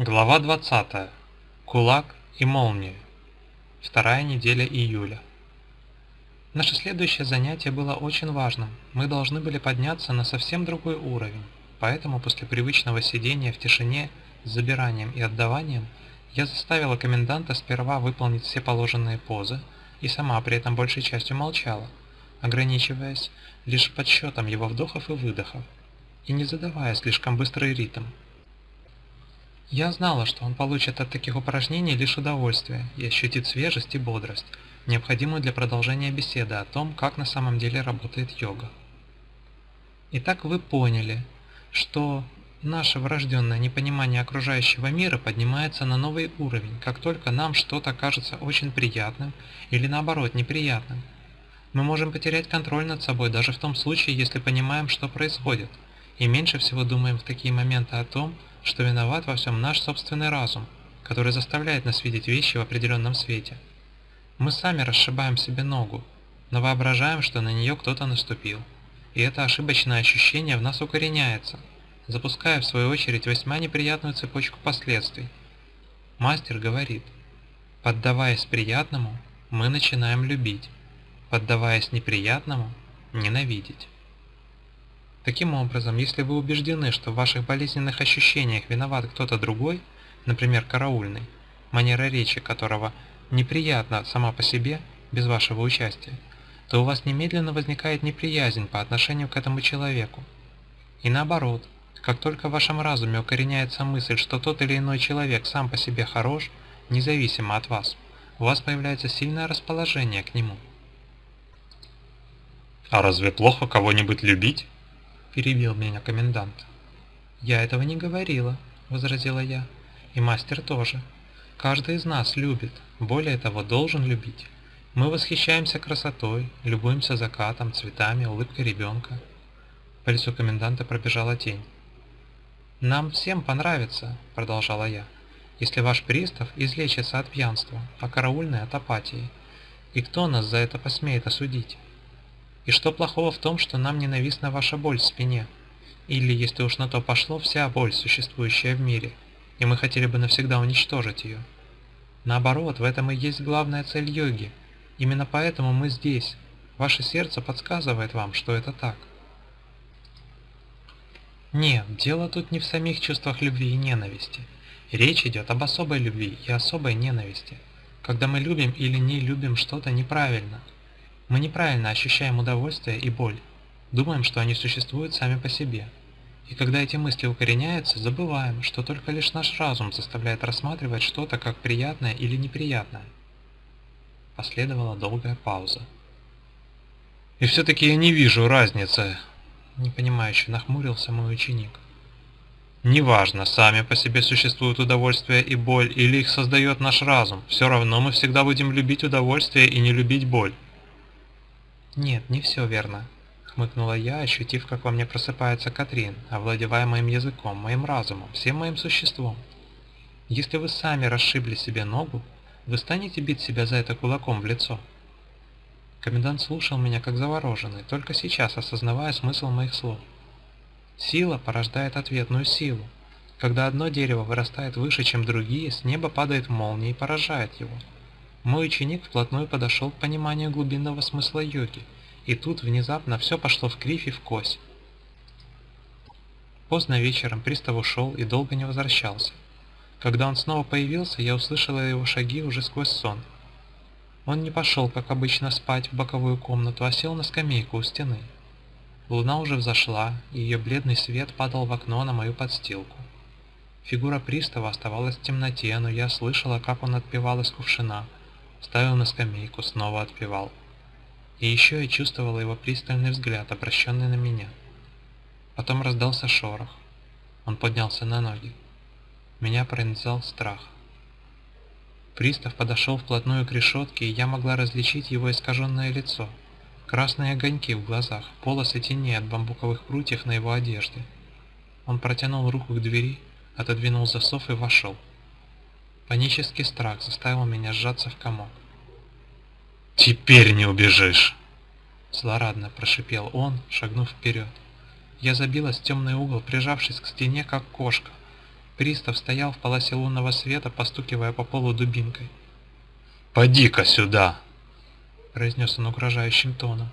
Глава 20. Кулак и молния. Вторая неделя июля. Наше следующее занятие было очень важным. Мы должны были подняться на совсем другой уровень. Поэтому после привычного сидения в тишине с забиранием и отдаванием я заставила коменданта сперва выполнить все положенные позы и сама при этом большей частью молчала, ограничиваясь лишь подсчетом его вдохов и выдохов и не задавая слишком быстрый ритм. Я знала, что он получит от таких упражнений лишь удовольствие и ощутит свежесть и бодрость, необходимую для продолжения беседы о том, как на самом деле работает йога. Итак, вы поняли, что наше врожденное непонимание окружающего мира поднимается на новый уровень, как только нам что-то кажется очень приятным или наоборот неприятным. Мы можем потерять контроль над собой даже в том случае, если понимаем, что происходит, и меньше всего думаем в такие моменты о том, что виноват во всем наш собственный разум, который заставляет нас видеть вещи в определенном свете. Мы сами расшибаем себе ногу, но воображаем, что на нее кто-то наступил. И это ошибочное ощущение в нас укореняется, запуская в свою очередь весьма неприятную цепочку последствий. Мастер говорит, поддаваясь приятному, мы начинаем любить, поддаваясь неприятному, ненавидеть. Таким образом, если вы убеждены, что в ваших болезненных ощущениях виноват кто-то другой, например, караульный, манера речи которого неприятна сама по себе, без вашего участия, то у вас немедленно возникает неприязнь по отношению к этому человеку. И наоборот, как только в вашем разуме укореняется мысль, что тот или иной человек сам по себе хорош, независимо от вас, у вас появляется сильное расположение к нему. А разве плохо кого-нибудь любить? Перебил меня комендант. «Я этого не говорила», — возразила я. «И мастер тоже. Каждый из нас любит, более того, должен любить. Мы восхищаемся красотой, любуемся закатом, цветами, улыбкой ребенка». По лицу коменданта пробежала тень. «Нам всем понравится», — продолжала я, «если ваш пристав излечится от пьянства, а караульный от апатии. И кто нас за это посмеет осудить?» И что плохого в том, что нам ненавистна ваша боль в спине? Или, если уж на то пошло, вся боль, существующая в мире, и мы хотели бы навсегда уничтожить ее? Наоборот, в этом и есть главная цель йоги. Именно поэтому мы здесь. Ваше сердце подсказывает вам, что это так. Нет, дело тут не в самих чувствах любви и ненависти. Речь идет об особой любви и особой ненависти. Когда мы любим или не любим что-то неправильно – мы неправильно ощущаем удовольствие и боль, думаем, что они существуют сами по себе. И когда эти мысли укореняются, забываем, что только лишь наш разум заставляет рассматривать что-то как приятное или неприятное. Последовала долгая пауза. «И все-таки я не вижу разницы», — непонимающе нахмурился мой ученик. «Неважно, сами по себе существуют удовольствие и боль, или их создает наш разум, все равно мы всегда будем любить удовольствие и не любить боль». «Нет, не все верно», — хмыкнула я, ощутив, как во мне просыпается Катрин, овладевая моим языком, моим разумом, всем моим существом. «Если вы сами расшибли себе ногу, вы станете бить себя за это кулаком в лицо?» Комендант слушал меня как завороженный, только сейчас осознавая смысл моих слов. Сила порождает ответную силу. Когда одно дерево вырастает выше, чем другие, с неба падает молния и поражает его. Мой ученик вплотную подошел к пониманию глубинного смысла йоги, и тут внезапно все пошло в кривь и в кось. Поздно вечером пристав ушел и долго не возвращался. Когда он снова появился, я услышала его шаги уже сквозь сон. Он не пошел, как обычно, спать в боковую комнату, а сел на скамейку у стены. Луна уже взошла, и ее бледный свет падал в окно на мою подстилку. Фигура пристава оставалась в темноте, но я слышала, как он отпевал из кувшина – ставил на скамейку, снова отпевал. И еще я чувствовала его пристальный взгляд, обращенный на меня. Потом раздался шорох. Он поднялся на ноги. Меня пронизал страх. Пристав подошел вплотную к решетке, и я могла различить его искаженное лицо, красные огоньки в глазах, полосы теней от бамбуковых прутьев на его одежде. Он протянул руку к двери, отодвинул засов и вошел. Панический страх заставил меня сжаться в комок. «Теперь не убежишь!» Злорадно прошипел он, шагнув вперед. Я забилась в темный угол, прижавшись к стене, как кошка. Пристав стоял в полосе лунного света, постукивая по полу дубинкой. «Поди-ка сюда!» — произнес он угрожающим тоном.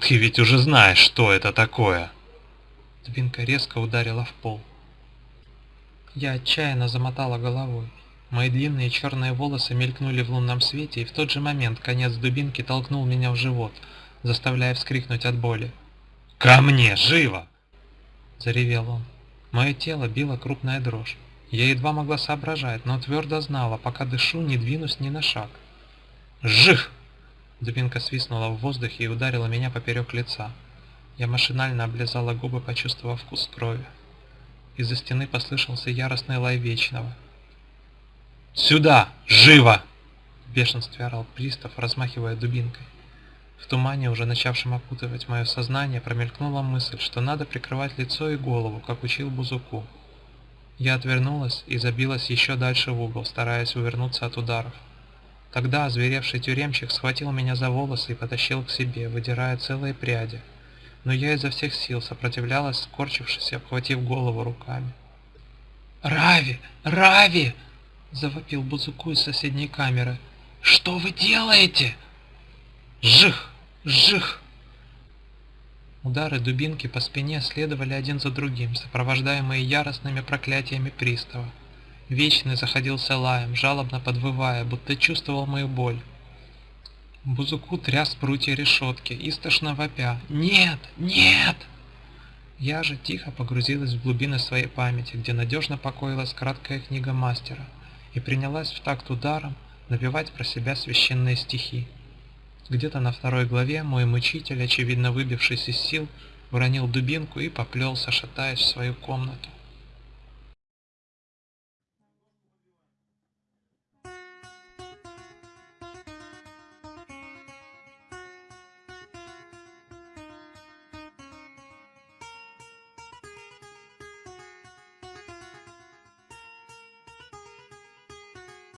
«Ты ведь уже знаешь, что это такое!» Дубинка резко ударила в пол. Я отчаянно замотала головой. Мои длинные черные волосы мелькнули в лунном свете, и в тот же момент конец дубинки толкнул меня в живот, заставляя вскрикнуть от боли. «Ко мне, живо!» – заревел он. Мое тело било крупная дрожь. Я едва могла соображать, но твердо знала, пока дышу, не двинусь ни на шаг. «Жив!» Дубинка свистнула в воздухе и ударила меня поперек лица. Я машинально облизала губы, почувствовав вкус крови. Из-за стены послышался яростный лай Вечного. «Сюда! Живо!» В бешенстве орал пристав, размахивая дубинкой. В тумане, уже начавшем опутывать мое сознание, промелькнула мысль, что надо прикрывать лицо и голову, как учил Бузуку. Я отвернулась и забилась еще дальше в угол, стараясь увернуться от ударов. Тогда озверевший тюремщик схватил меня за волосы и потащил к себе, выдирая целые пряди. Но я изо всех сил сопротивлялась, скорчившись и обхватив голову руками. «Рави! Рави!» – завопил Бузуку из соседней камеры. «Что вы делаете?» «Жих!» Жих! Удары дубинки по спине следовали один за другим, сопровождаемые яростными проклятиями пристава. Вечный заходился лаем, жалобно подвывая, будто чувствовал мою боль. Бузуку тряс прутья решетки, истошно вопя «Нет! Нет!» Я же тихо погрузилась в глубины своей памяти, где надежно покоилась краткая книга мастера, и принялась в такт ударом напевать про себя священные стихи. Где-то на второй главе мой мучитель, очевидно выбившись из сил, уронил дубинку и поплелся, шатаясь в свою комнату.